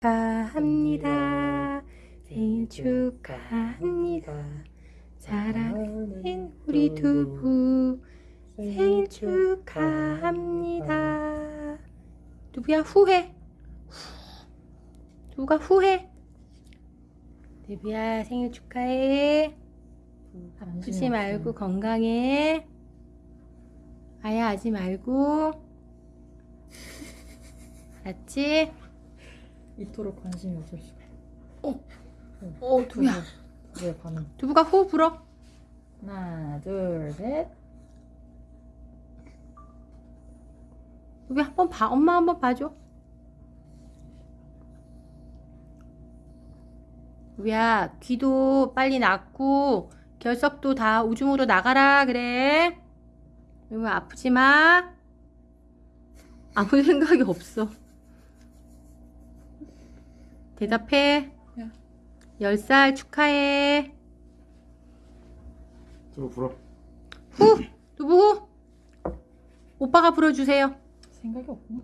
축하합니다. 생일 축하합니다. 사랑하는 우리 두부 생일 축하합니다. 두부야 후회. 두부가 후회. 두부야 생일 축하해. 아프지 말고 건강해. 아야 하지 말고. 알았지? 이토록 관심이 없을 수가. 어, 두부야. 왜 반응? 두부가 호흡 불어. 하나, 둘, 셋. 두부야 한번 봐. 엄마 한번 봐줘. 두부야 귀도 빨리 낫고 결석도 다 우중으로 나가라 그래. 두부 아프지 마. 아무 생각이 없어. 대답해. 야. 10살 축하해. 두부 불어. 후! 두부 후! 오빠가 불어주세요. 생각이 없구나.